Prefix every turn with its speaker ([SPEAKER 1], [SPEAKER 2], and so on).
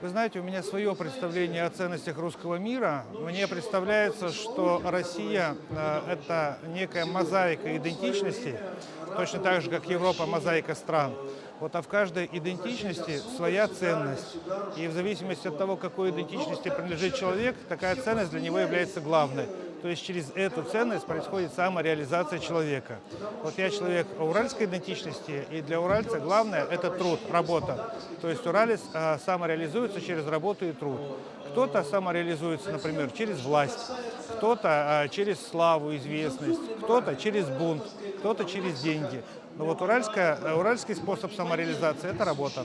[SPEAKER 1] Вы знаете, у меня свое представление о ценностях русского мира. Мне представляется, что Россия э, – это некая мозаика идентичности, точно так же, как Европа – мозаика стран. Вот, а в каждой идентичности своя ценность. И в зависимости от того, какой идентичности принадлежит человек, такая ценность для него является главной. То есть через эту ценность происходит самореализация человека. Вот я человек уральской идентичности, и для уральца главное – это труд, работа. То есть уралец а, самореализуется через работу и труд. Кто-то самореализуется, например, через власть, кто-то а, через славу, известность, кто-то через бунт, кто-то через деньги. Но вот уральская, уральский способ самореализации – это работа.